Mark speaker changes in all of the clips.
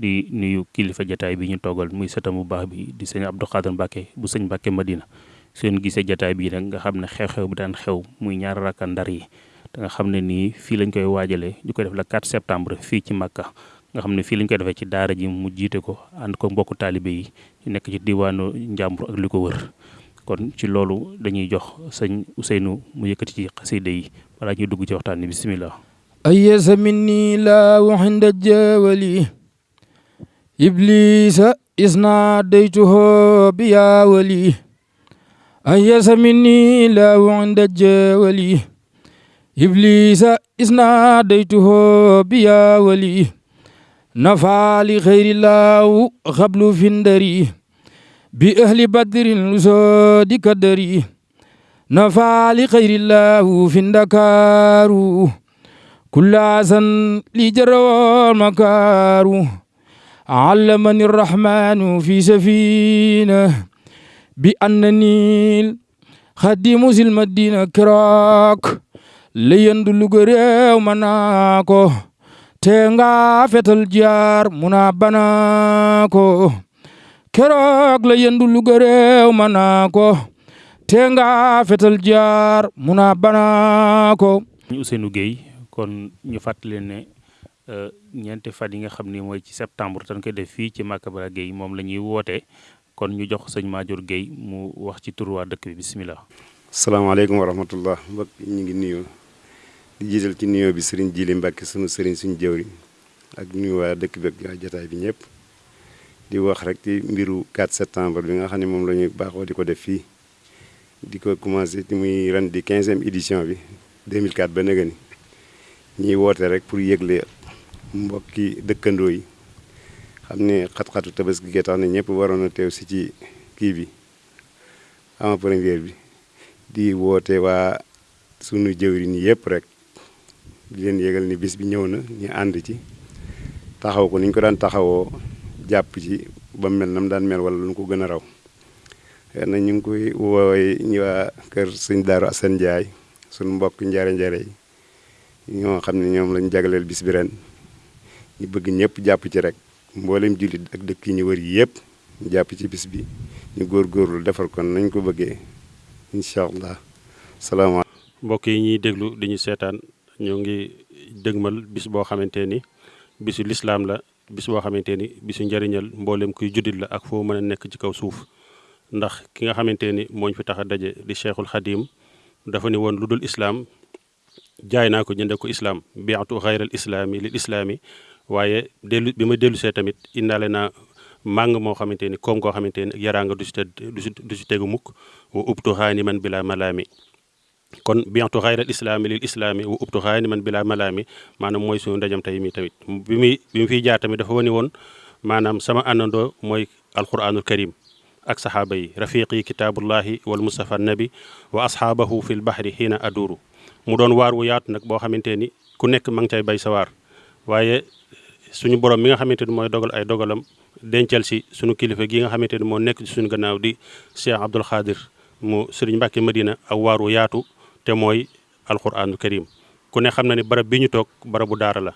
Speaker 1: di nuyu kilifa jotaay bi ñu togal muy sëtam bu baax bi di sëñ Abdou Khadir Mbacke bu sëñ Madina. Seen gisee jotaay bi nak nga xamne xew-xew bu daan xew muy ñaar rakka ndar yi da nga xamne ni fi lañ koy wajale ñu koy def la 4 septembre fi ci Makka. Nga xamne fi lañ koy defee ci daara ji mu jité ko and ko mbokk talibé yi nekk ci diwanu njambur ak liko wër. Kon ci lolu dañuy jox Ousseynou mu yëkëti ci qasida yi balaa ñu dugg ci waxtaan ni bismillah.
Speaker 2: Ayyaz minni la wahinda jawali إبليس إذ ناديته بيا ولي. أيس مني لا عند الجولي إبليس إذ ناديته بيا ولي. نفع لخير الله قبل فندري بأهل بدر لسود كدري. نفع لخير الله فندكار كل عسن لجرى المكار علمني الرحمن في سفينة بأنني خديم سلم الدين كراك. ليندل غريو مناكو. تنغا فتل جار منا بناكو كراك ليندل غريو مناكو. تنغا فتل جار منا بناكو
Speaker 1: Ousseynou Gueye kon ñu ñeenti fan yi nga xam ni mooy ci septembre dañ koy def fii ci Makabara Gueye moom la ñuy woote kon ñu jox sëñ Madior Gueye mu wax ci turu waa dëkk bi bisimilah.
Speaker 3: salaamaaleykum wa rahmatullah mbokk ñu ngi nuyu di jiital ci nuyoo bi sëriñ Jili Mbàkke sunu sëriñ suñu jëwri ak nuyu waa dëkk bi ak waa jotaay bi ñëpp. Di wax rek ci mbiru 4 septembre bi nga xam ne moom la ñuy baaxoo di ko def fii. Di ko commencé ci muy ren di 15e édition bi 2004 ba nëga ni ñuy woote rek pour yëgle mbokki dëkkandoo yi. Xam ne xat-xatu tabaski gi tax na ñëpp waroon a teew si ci kii bi avant première bi. Di woote waa sunu jëwriñ yëpp rek. Di leen yëgal ni bis bi ñëw na ñu ànd ci. Taxaw ko ni ñu ko daan taxawoo jàpp ci ba mel na mu daan mel wala lu ko gën a raw. Na ñu ngi koy woowee ñu kër sëñ Daaru Asan Njaay sunu mbokk njare njare ñoo xam ne ñoom lañ bis bi ren ñu bëgg ñëpp jàpp ci rek. Mboolem jullit ak dëkk yi ñu wër ñu jàpp ci bis bi. Ñu góorgóorlu defar kon nañ ko bëggee. Incha allah.
Speaker 4: Mbokk yi ñuy déglu di ñu seetaan ñoo ngi dëgmal bis boo xamante ni bisu la bis boo xamante ni bisu njëriñal mboolem kuy juddit la ak foo mën a nekk ci kaw suuf. Ndax ki nga xamante ni mooñ fi tax a daje di cheikhul xadim dafa ne woon lu dul islaam jaay naa ko jënde ko islaam. Biatu xayral islaami lil islaami waaye dellu bi ma dellu see tamit indaale naa màng moo xamante ni koom koo xamante ni yaraanga du si te du si tegu mukk wa ubtu xaani man bila malaami kon biatu xayral islaami lil islaami wa ubtu xaani man bila malaami maanaam mooy suñu ndajam tey mi tamit bi muy bi mu fiy jaar tamit dafa wane woon maanaam sama àndandoo mooy alquranul karim ak saxaaba yi rafiqi kitaabullahi wal mustafa nabi wa ashaabahu fil bahri xiina aduru mu doon waar wu yaatu nag boo xamante ni ku nekk ma ngi cay bay sa waar waaye suñu borom mi nga xamante ni mooy dogal ay dogalam dencal si suñu kilifa gi nga xamante ni moo nekk ci suñu gannaaw di Cheikh Abdoul Khadir mu Sëriñ Mbàkke Madina ak waar wu yaatu te mooy alquraanul karim. Ku ne xam na ni barab bi ñu toog barabu daara la.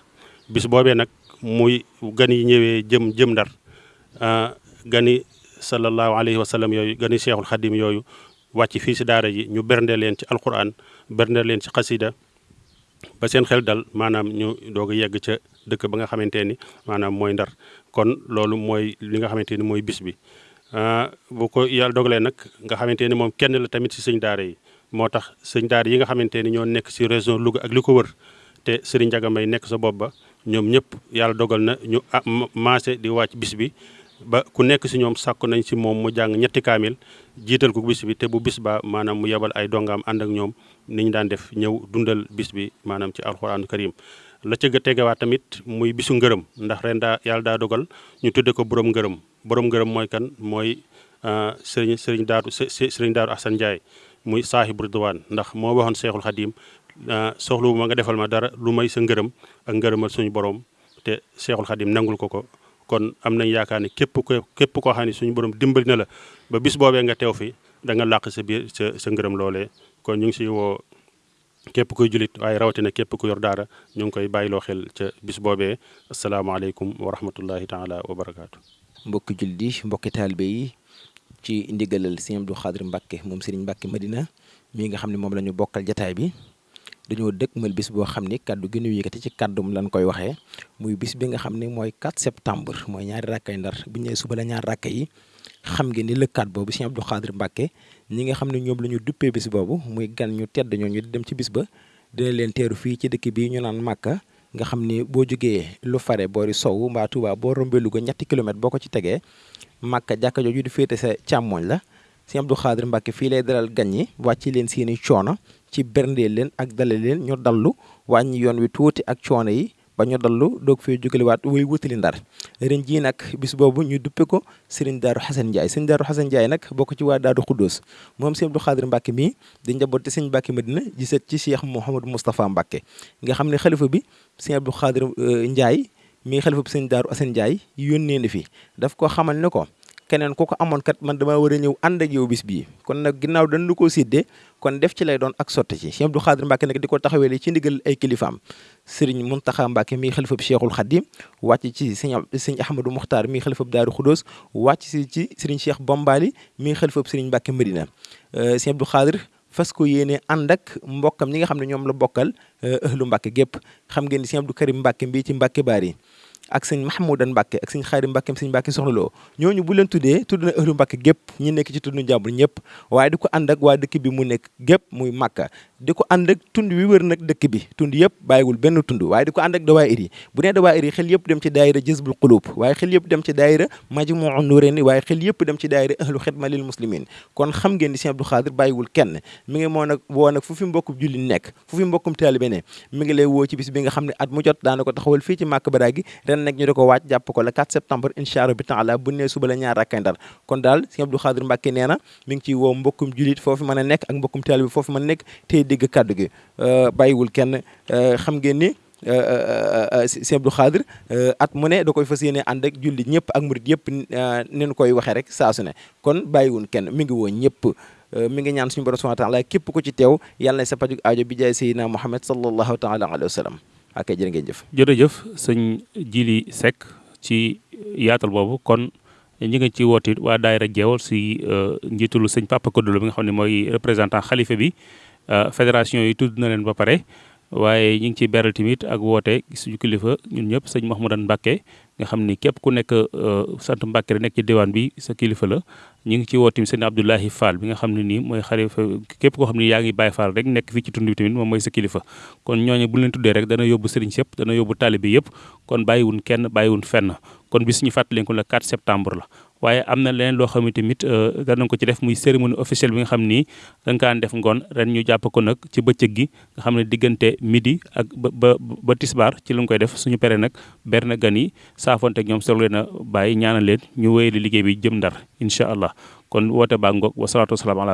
Speaker 4: Bis boobee nag muy gan yi ñëwee jëm jëm ndar gani sallallahu alayhi wa sallam yooyu gani cheikhul xadim yooyu wàcc fii si daara ji ñu bernde leen ci alquran bernde leen ci xasida ba seen xel dal maanaam ñu doog a yegg ca dëkk ba nga xamante ni maanaam ndar. Kon loolu mooy li nga xamante ni mooy bis bi. Bu ko yàlla dogalee nag nga xamante ni moom kenn la tamit si sëñ daara yi. Moo tax sëñ daara yi nga xamante ni nekk si région Louga ak li wër te Serigne Ndiaga Mbaye nekk sa bopp ba ñoom ñëpp yàlla dogal na ñu maase di wàcc bis bi. Ba ku nekk si ñoom sàkku nañ si moom mu jàng ñetti kaamil jiital ko bis bi te bu bis ba maanaam mu yebal ay dongaam ànd ak ñoom ni ñu daan def ñëw dundal bis bi maanaam ci alxuraanu karim la ca tegewaat tamit muy bisu ngërëm. Ndax ren daa yàlla daa dogal ñu tudde ko borom ngërëm. Borom ngërëm mooy kan? Mooy sëriñ sëriñ daaru sëriñ daaru Asan Njaay muy saahibu ridwaan. Ndax moo waxoon seexul xadim soxlu ma nga defal ma dara lu may sa ngërëm ak ngërëmal suñu borom te seexul xadim nangul ko ko. Kon am nañ yaakaar ne képp ko képp koo xam suñu borom dimbali na la ba bis boobee nga teew fi da nga làq sa biir sa ngërëm loolee. Kon ñu ngi siy woo كيف كوي جليت أي رواتنا كيف كوي يردار نيون كوي باي لو خيل بس بوبي السلام
Speaker 5: عليكم ورحمة الله تعالى وبركاته بوكي جلدي بوكي تالبي تي اندي غلال سيام دو خادر مباكي ممسرين مباكي مدينة ميغا خامني مملا نيو بوكال جتاي بي dañoo dëkkmal bis boo xam ni kaddu gi ñu yëkkati ci kaddum lañ koy waxee muy bis bi nga xam ne mooy 4 septembre mooy ñaari rakkay ndar. Bu ñu suba la ñaari rakka yi xam ngeen ni lëkkaat boobu sëñ Abdou Khadre Mbacke ñi nga xam ne ñoom la ñu duppee bis boobu muy gan ñu tedd ñooñu di dem ci bis ba dina leen teeru fii ci dëkk bii ñu naan Màkka nga xam ni boo jógee lu fare boori sow mbaa Touba boo rombee Louga ñetti kilomètre boo ko ci tegee Màkka jàkka jooju di féete sa càmmooñ la. Sëñ Abdou Khadre Mbacke fii lay dalal gan ñi wàcc leen seeni coono ci berndeel leen ak dalal leen ñu dallu wàññi yoon wi tuuti ak coono yi ba ñu dallu doog fee jógalewaat way wutali ndar. Ren jii nag bis boobu ñu duppe ko Serigne Darou Xasan Ndiaye. Serigne Darou Xasan Ndiaye nag bokk ci waa Daaru Xuddoos moom sëñ Abdou Khadre Mbacke mii di njabooti sëñ Mbacke Madina di set ci Cheikh Mouhamadou Moustapha Mbacke nga xam ne bi sëñ Abdou Khadre Ndiaye mii xalifa bi sëñ Darou Xasan Ndiaye yónnee na fi. Daf ko xamal ne ko keneen ku ko kat man damaa war a ñëw ànd ak yow bis bii kon nag ginnaaw dañu koo séddee kon def ci lay doon ak sotti ci Cheikh Abdou Khadre Mbacke nag di ko taxawee ci ndigal ay kilifaam Serigne Mountakha Mbacke mii xalifa bi Cheikhul Khadim wàcc ci sëñ sëñ Ahmadou Mokhtar mii xalifa bi Daaru Khoudoos wàcc si ci Serigne Cheikh Bombali mii xalifa bi Serigne Mbacke Medina Cheikh Abdou Khadre fas ko yéene ànd ak mbokkam ñi nga xam ne ñoom la bokkal ahlu Mbacke gépp xam ngeen Cheikh Abdou Karim Mbacke mbii ci Mbacke Bari ak sëñ Mahmoudan Mbacke ak sëñ Xaadim Mbacke sëñ Mbacke soxna loo ñooñu bu leen tuddee tudd na ëhlu Mbacke gépp ñi nekk ci tund njàmbur ñëpp waaye di ko ànd ak waa dëkk bi mu nekk gépp muy Makka di ko ànd ak tund wi wër nag dëkk bi tund yëpp bàyyiwul benn tund waaye di ko ànd ak dawaayir yi bu nee dawaayir yi xel yëpp dem ci daayira Jazbul Qulub waaye xel yëpp dem ci daayira Majmu'un Nurayni waaye xel yëpp dem ci daayira ahlu xidma lil muslimin kon xam ngeen ni Sëñ Abdou Khadre bàyyiwul kenn mi ngi moo nag woo nag fu fi mbokkum julli nekk fu fi mbokkum taalibe ne mi ngi lay woo ci bis bi nga xam ne at mu jot daana ko taxawal fii ci Makka Baraagi ren nag ñu di ko waaj jàpp ko le 4 septembre incha allah bi taala bu nee suba la ñaar rakkay ndar kon daal Sëñ Abdou Khadre Mbacke nee na mi ngi ciy woo mbokkum jullit foofu mën a nekk ak mbokkum taalibe foofu mën a nekk tey dégg kàddu gi. Bàyyiwul kenn. Xam ngeen ni Sëñ Abdou Khadre at mu ne da koy fas ànd ak jullit ñëpp ak murit yëpp nen koy waxee rek saa su ne. Kon bàyyiwul kenn mi ngi woo ñëpp. Mi ngi ñaan suñu borom subhanahu wa taala képp ko ci teew yàlla na sa paju aajo bi jaay Seydina Muhammad sallallahu taala alayhi wa sallam ak jërë ngeen jëf.
Speaker 1: Jërëjëf sëñ Jili Seck ci yaatal boobu. Kon ñi nga ci woote waa daayira jeewal si njiitulu sëñ Papa Kodolo bi nga xam ne mooy représentant xalifa bi fédération yi tudd na leen ba pare. Waaye ñi ngi ciy tamit ak woote suñu kilifa ñun ñëpp sëñ Mahmoudan Mbacke nga xam ni képp ku nekk sant Mbacke rek nekk ci diwaan bi sa kilifa la. Ñu ngi ci woo tamit sëñ Abdoulahi Fall bi nga xam ne nii mooy xalifa képp koo xam ne yaa ngi Baye Fall rek nekk fii ci tund bi tamit moom mooy sa kilifa. Kon ñooñu bu leen tuddee rek dana yóbbu sëriñ sëpp dana yóbbu taalibe yëpp kon bàyyiwun kenn bàyyiwun fenn. Kon bis ñu fàttali ko le 4 septembre la waaye am na leneen loo xam ne tamit danañ ko ci def muy cérémonie officielle bi nga xam ni dañ kaan def ngoon ren ñu jàpp ko nag ci gi nga xam ne diggante midi ak ba ba ba tisbaar ci koy def suñu pere nag ber na gan yi saafonte ak ñoom soog leen a ñaanal leen ñu liggéey bi jëm ndar incha allah kon woote baa ngoog wasalaatu wasalaam ala